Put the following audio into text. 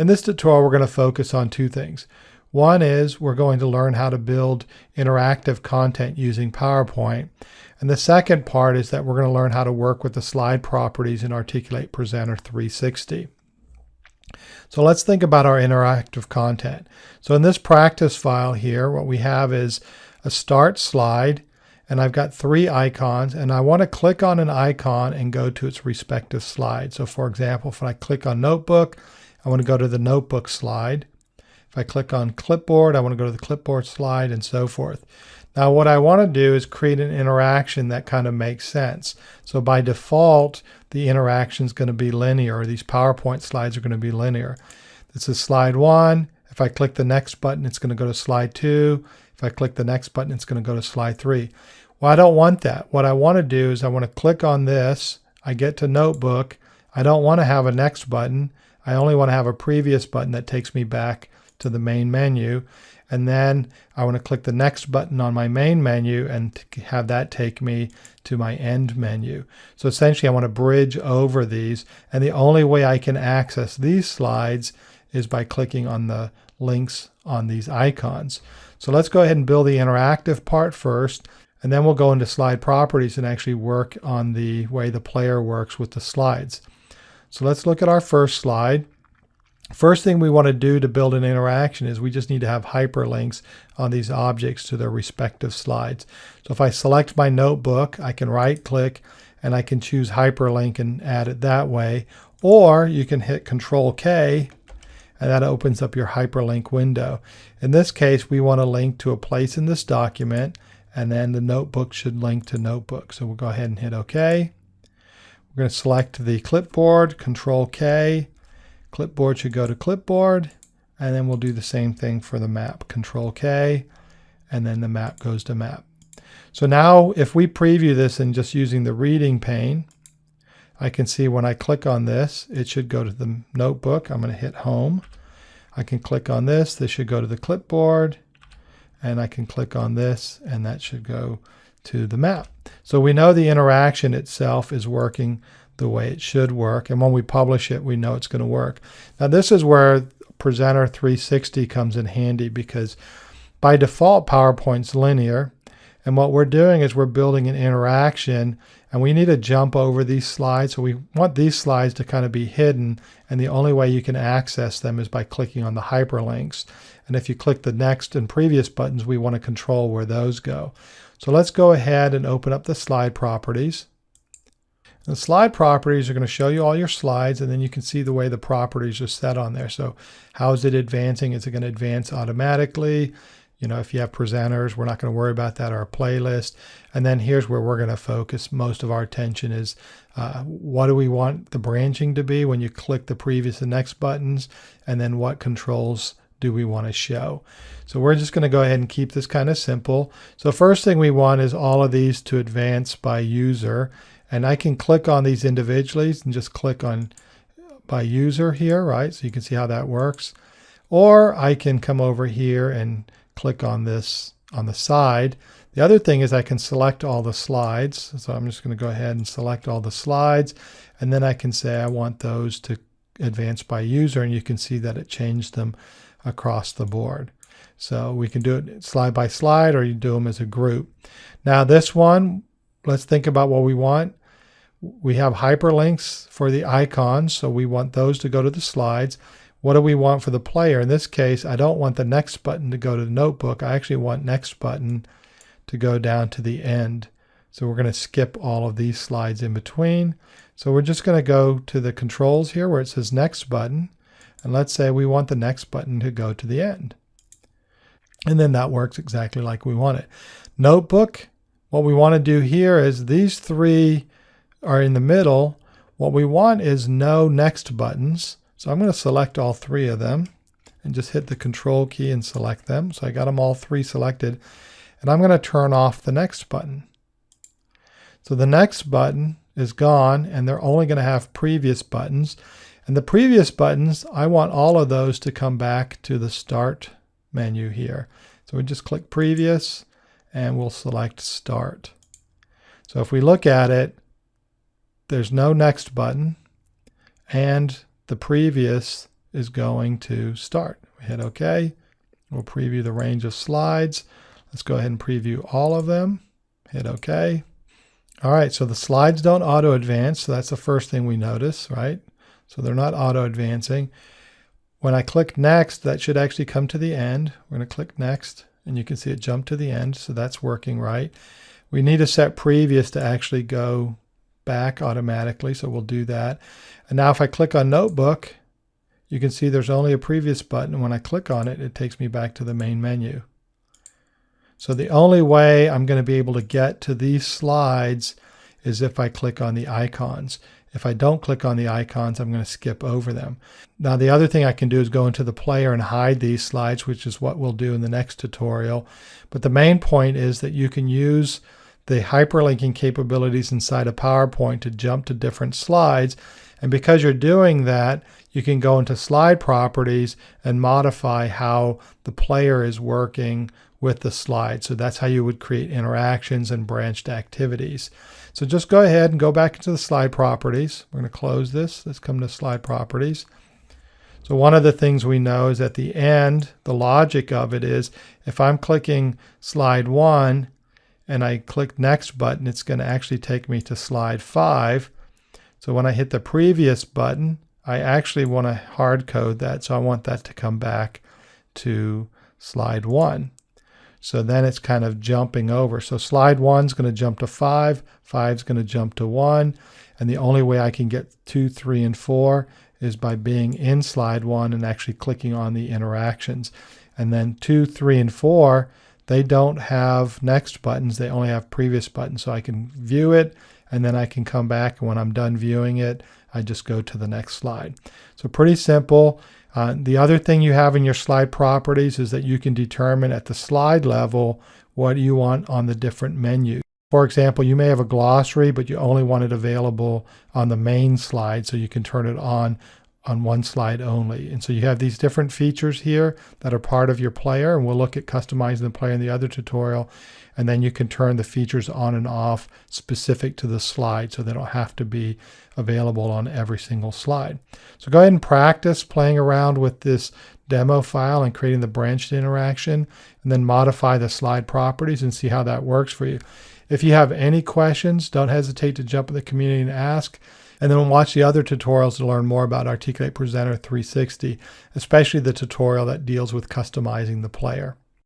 In this tutorial, we're going to focus on two things. One is we're going to learn how to build interactive content using PowerPoint. And the second part is that we're going to learn how to work with the slide properties in Articulate Presenter 360. So let's think about our interactive content. So in this practice file here, what we have is a start slide, and I've got three icons, and I want to click on an icon and go to its respective slide. So for example, if I click on Notebook, I want to go to the Notebook slide. If I click on Clipboard, I want to go to the Clipboard slide and so forth. Now what I want to do is create an interaction that kind of makes sense. So by default, the interaction is going to be linear, these PowerPoint slides are going to be linear. This is slide one. If I click the next button, it's going to go to slide two. If I click the next button, it's going to go to slide three. Well, I don't want that. What I want to do is I want to click on this. I get to Notebook. I don't want to have a next button. I only want to have a previous button that takes me back to the main menu. And then I want to click the next button on my main menu and have that take me to my end menu. So essentially I want to bridge over these. And the only way I can access these slides is by clicking on the links on these icons. So let's go ahead and build the interactive part first. And then we'll go into slide properties and actually work on the way the player works with the slides. So let's look at our first slide. First thing we want to do to build an interaction is we just need to have hyperlinks on these objects to their respective slides. So if I select my notebook, I can right click and I can choose hyperlink and add it that way. Or you can hit Control K and that opens up your hyperlink window. In this case, we want to link to a place in this document and then the notebook should link to notebook. So we'll go ahead and hit OK. We're going to select the clipboard, Control K, Clipboard should go to clipboard and then we'll do the same thing for the map. Control K and then the map goes to map. So now if we preview this and just using the reading pane, I can see when I click on this, it should go to the notebook. I'm going to hit home. I can click on this. This should go to the clipboard. And I can click on this and that should go to the map. So we know the interaction itself is working the way it should work. And when we publish it, we know it's going to work. Now, this is where Presenter 360 comes in handy because by default, PowerPoint's linear. And what we're doing is we're building an interaction and we need to jump over these slides. So we want these slides to kind of be hidden. And the only way you can access them is by clicking on the hyperlinks. And if you click the next and previous buttons, we want to control where those go. So let's go ahead and open up the slide properties. The slide properties are going to show you all your slides and then you can see the way the properties are set on there. So how is it advancing? Is it going to advance automatically? You know, if you have presenters, we're not going to worry about that, our playlist. And then here's where we're going to focus most of our attention is uh, what do we want the branching to be when you click the previous and next buttons? And then what controls do we want to show? So we're just going to go ahead and keep this kind of simple. So first thing we want is all of these to advance by user. And I can click on these individually and just click on uh, by user here, right? So you can see how that works. Or I can come over here and click on this on the side. The other thing is I can select all the slides. So I'm just going to go ahead and select all the slides. And then I can say I want those to advance by user. And you can see that it changed them across the board. So we can do it slide by slide or you do them as a group. Now this one, let's think about what we want. We have hyperlinks for the icons, so we want those to go to the slides. What do we want for the player? In this case, I don't want the next button to go to the notebook. I actually want next button to go down to the end. So we're going to skip all of these slides in between. So we're just going to go to the controls here where it says next button. And let's say we want the next button to go to the end. And then that works exactly like we want it. Notebook, what we want to do here is these three are in the middle, what we want is no next buttons. So I'm going to select all three of them and just hit the control key and select them. So I got them all three selected and I'm going to turn off the next button. So the next button is gone and they're only going to have previous buttons. And the previous buttons, I want all of those to come back to the start menu here. So we just click previous and we'll select start. So if we look at it, there's no next button and the previous is going to start. We hit OK. We'll preview the range of slides. Let's go ahead and preview all of them. Hit OK. All right, so the slides don't auto advance. So that's the first thing we notice, right? So they're not auto advancing. When I click next, that should actually come to the end. We're going to click next and you can see it jump to the end. So that's working right. We need to set previous to actually go back automatically. So we'll do that. And now if I click on notebook, you can see there's only a previous button. When I click on it, it takes me back to the main menu. So the only way I'm going to be able to get to these slides is if I click on the icons. If I don't click on the icons, I'm going to skip over them. Now the other thing I can do is go into the player and hide these slides, which is what we'll do in the next tutorial. But the main point is that you can use the hyperlinking capabilities inside of PowerPoint to jump to different slides. And because you're doing that, you can go into slide properties and modify how the player is working with the slide. So that's how you would create interactions and branched activities. So just go ahead and go back into the slide properties. We're going to close this. Let's come to slide properties. So one of the things we know is at the end, the logic of it is if I'm clicking slide one and I click next button, it's going to actually take me to slide five. So when I hit the previous button, I actually want to hard code that. So I want that to come back to slide one. So then it's kind of jumping over. So slide one is going to jump to five, five is going to jump to one. And the only way I can get two, three, and four is by being in slide one and actually clicking on the interactions. And then two, three, and four, they don't have next buttons. They only have previous buttons. So I can view it and then I can come back. And when I'm done viewing it, I just go to the next slide. So pretty simple. Uh, the other thing you have in your slide properties is that you can determine at the slide level what you want on the different menus. For example, you may have a glossary, but you only want it available on the main slide, so you can turn it on on one slide only. And so you have these different features here that are part of your player, and we'll look at customizing the player in the other tutorial. And then you can turn the features on and off specific to the slide so they don't have to be available on every single slide. So go ahead and practice playing around with this demo file and creating the branched interaction and then modify the slide properties and see how that works for you. If you have any questions, don't hesitate to jump in the community and ask. And then watch the other tutorials to learn more about Articulate Presenter 360, especially the tutorial that deals with customizing the player.